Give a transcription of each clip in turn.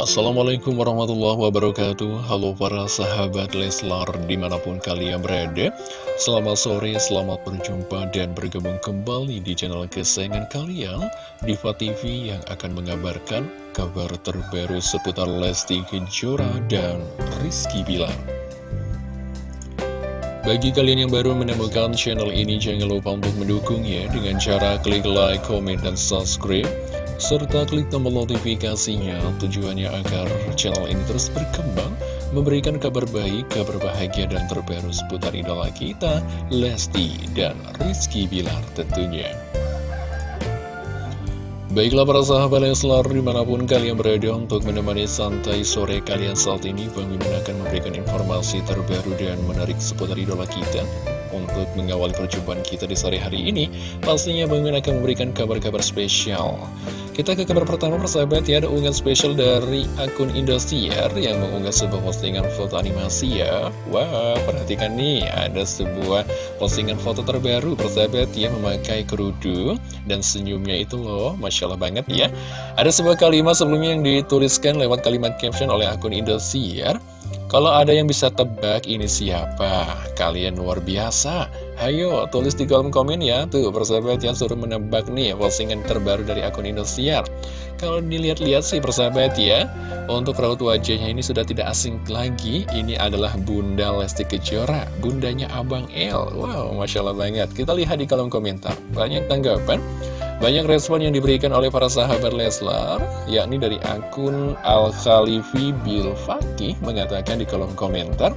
Assalamualaikum warahmatullahi wabarakatuh. Halo para sahabat Leslar di mana pun kalian berada. Selamat sore, selamat berjumpa dan bergabung kembali di channel kesayangan kalian Diva TV yang akan mengabarkan kabar terbaru seputar Lesti Kejora dan Rizky Bilar. Bagi kalian yang baru menemukan channel ini, jangan lupa untuk mendukung ya dengan cara klik like, comment, dan subscribe serta klik tombol notifikasinya tujuannya agar channel ini terus berkembang, memberikan kabar baik, kabar bahagia, dan terbaru seputar idola kita, Lesti dan Rizky Bilar tentunya. Baiklah para sahabat Leslar di mana pun kalian berada untuk menemani santai sore kalian saat ini Bang Mimin akan memberikan informasi terbaru dan menarik seputar idola kita Untuk mengawali perjumpaan kita di sore hari ini Pastinya Bang Mimin akan memberikan kabar-kabar spesial kita ke kabar pertama persahabat ya, ada unggahan spesial dari akun Indosiar yang mengunggah sebuah postingan foto animasi ya. Wah, perhatikan nih, ada sebuah postingan foto terbaru persahabat ya memakai kerudu dan senyumnya itu loh, Masya Allah banget ya. Ada sebuah kalimat sebelumnya yang dituliskan lewat kalimat caption oleh akun Indosiar. Kalau ada yang bisa tebak ini siapa? Kalian luar biasa. Hayo, tulis di kolom komen ya. Tuh, persahabat yang suruh menebak nih postingan terbaru dari akun Indosiar. Kalau dilihat-lihat sih persahabat ya, untuk raut wajahnya ini sudah tidak asing lagi. Ini adalah Bunda Lesti Kejora, bundanya Abang El. Wow, Masya Allah banget. Kita lihat di kolom komentar. Banyak tanggapan. Banyak respon yang diberikan oleh para sahabat Leslar, yakni dari akun Al-Khalifi Bil Fakih mengatakan di kolom komentar,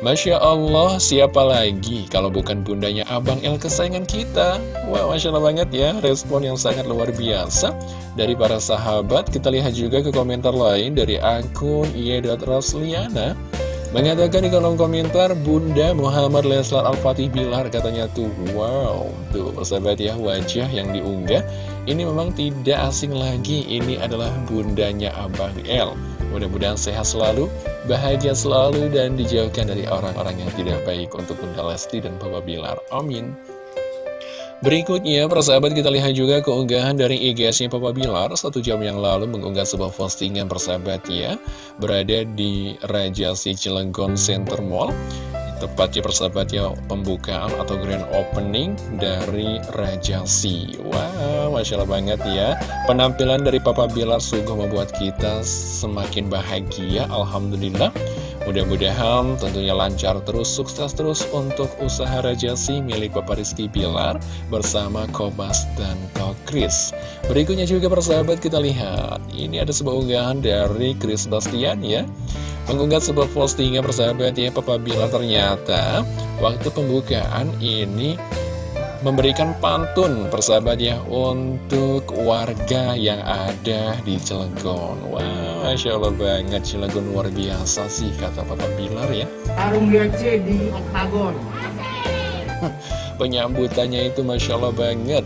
Masya Allah, siapa lagi kalau bukan bundanya Abang El kesayangan kita? Wah, Masya Allah banget ya, respon yang sangat luar biasa dari para sahabat. Kita lihat juga ke komentar lain dari akun Rosliana. Mengatakan di kolom komentar Bunda Muhammad Leslar Al-Fatih Bilar katanya tuh Wow Tuh persahabat ya wajah yang diunggah Ini memang tidak asing lagi Ini adalah bundanya Abang L Mudah-mudahan sehat selalu Bahagia selalu dan dijauhkan dari orang-orang yang tidak baik Untuk Bunda Lesti dan Papa Bilar. Amin Berikutnya, persahabat kita lihat juga keunggahan dari IG-nya Papa Bilar. Satu jam yang lalu mengunggah sebuah postingan persahabat ya. Berada di Raja Si Cilenggon Center Mall. Tepatnya persahabat ya pembukaan atau grand opening dari Raja Si. Wow, Masya Allah banget ya. Penampilan dari Papa Bilar sungguh membuat kita semakin bahagia Alhamdulillah Mudah-mudahan tentunya lancar terus, sukses terus untuk usaha Rajasi milik Bapak Rizky Bilar bersama Kobas dan Kokris. Berikutnya juga persahabat kita lihat, ini ada sebuah unggahan dari Chris Bastian ya. Mengunggah sebuah postingan persahabat ya, Papa Bilar ternyata waktu pembukaan ini memberikan pantun persahabat ya untuk warga yang ada di Cilegon. Wah, Masya Allah banget Cilegon luar biasa sih kata Papa Bilar ya. Tarung DC di Oktagon. Penyambutannya itu Masya Allah banget,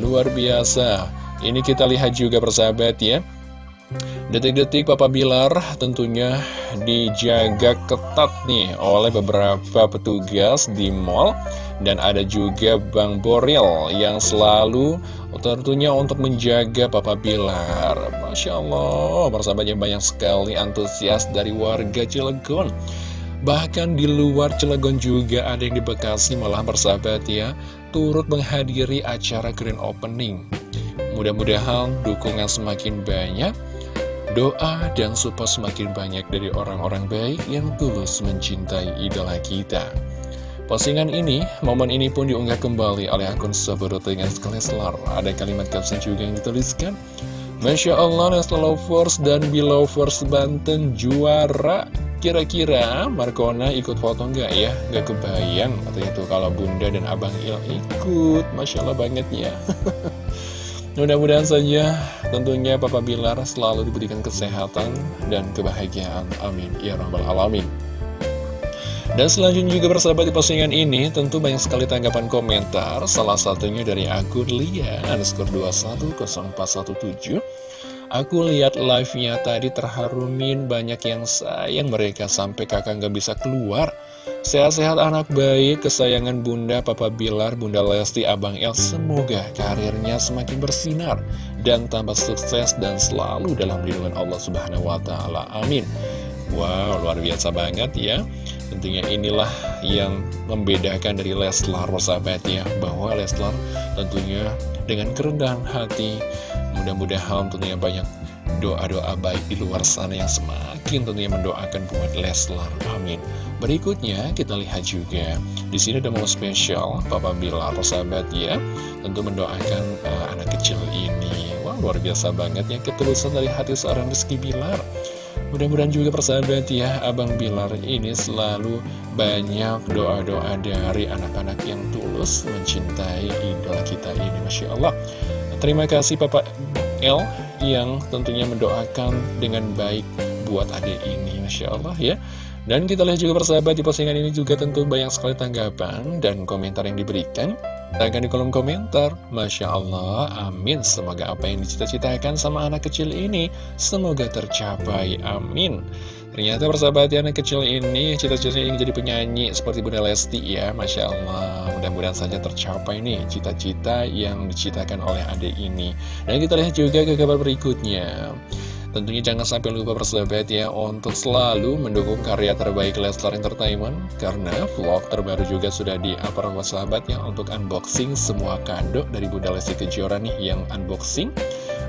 luar biasa. Ini kita lihat juga persahabat ya. Detik-detik Papa Bilar tentunya dijaga ketat nih oleh beberapa petugas di mall. Dan ada juga Bang Boril yang selalu tentunya untuk menjaga Papa Bilar. Masya Allah, persahabatnya banyak sekali antusias dari warga Cilegon. Bahkan di luar Cilegon juga ada yang di Bekasi malah bersahabat ya Turut menghadiri acara grand opening. Mudah-mudahan dukungan semakin banyak Doa dan support semakin banyak dari orang-orang baik yang tulus mencintai idola kita. Postingan ini, momen ini pun diunggah kembali oleh akun Sabarut dengan Leslar. Ada kalimat caption juga yang dituliskan. Masya Allah, Leslar Lovers dan Belovers Banten juara. Kira-kira Markona ikut foto nggak ya? Nggak kebayang atau itu kalau Bunda dan Abang Il ikut. Masya Allah banget ya. Mudah-mudahan saja tentunya Papa Bilar selalu diberikan kesehatan dan kebahagiaan. Amin. Ya Rabbal Alamin. Dan selanjutnya juga bersahabat di postingan ini tentu banyak sekali tanggapan komentar. Salah satunya dari akun Lia underscore 210417. Aku lihat live-nya tadi terharumin banyak yang sayang mereka sampai kakak nggak bisa keluar. Sehat-sehat anak baik, kesayangan Bunda, Papa Bilar, Bunda Lesti, Abang El, semoga karirnya semakin bersinar dan tambah sukses dan selalu dalam lindungan Allah Subhanahu wa Ta'ala. Amin. Wow, luar biasa banget ya. Tentunya inilah yang membedakan dari Leslar, sahabat ya, bahwa Leslar tentunya dengan kerendahan hati, mudah-mudahan tentunya banyak doa-doa baik di luar sana yang semakin tentunya mendoakan buat Leslar. Amin. Berikutnya kita lihat juga di sini ada momen spesial Papa Bilar sahabat ya tentu mendoakan uh, anak kecil ini. Wah luar biasa banget ya ketulusan dari hati seorang Rizky Bilar. Mudah-mudahan juga persahabat ya Abang Bilar ini selalu banyak doa-doa dari anak-anak yang tulus mencintai idola kita ini Masya Allah Terima kasih Papa L yang tentunya mendoakan dengan baik buat adik ini Masya Allah ya dan kita lihat juga persahabat di postingan ini juga tentu banyak sekali tanggapan dan komentar yang diberikan. Tangan di kolom komentar, Masya Allah, amin. Semoga apa yang dicita-citakan sama anak kecil ini, semoga tercapai, amin. Ternyata persahabat ya, anak kecil ini cita-citanya ingin jadi penyanyi seperti Bunda Lesti ya, Masya Allah. Mudah-mudahan saja tercapai nih cita-cita yang dicitakan oleh adik ini. Dan kita lihat juga ke kabar berikutnya. Tentunya jangan sampai lupa persahabat ya untuk selalu mendukung karya terbaik Leslar Entertainment karena vlog terbaru juga sudah di upload sahabat ya untuk unboxing semua kado dari Bunda Lesti Kejora nih yang unboxing.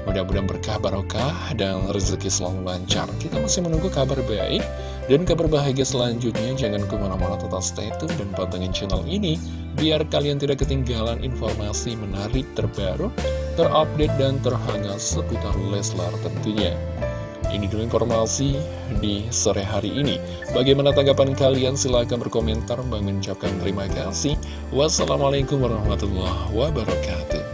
Mudah-mudahan berkah barokah dan rezeki selalu lancar. Kita masih menunggu kabar baik dan kabar bahagia selanjutnya. Jangan ke mana-mana tetap stay tune dan pantengin channel ini biar kalian tidak ketinggalan informasi menarik terbaru terupdate dan terhangat seputar Leslar tentunya. Ini dulu informasi di sore hari ini. Bagaimana tanggapan kalian? Silahkan berkomentar. Mengucapkan terima kasih. Wassalamualaikum warahmatullahi wabarakatuh.